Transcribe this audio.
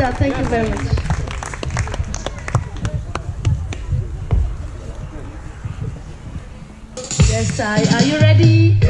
sir. Thank you very much. Yes, sir. Are you ready?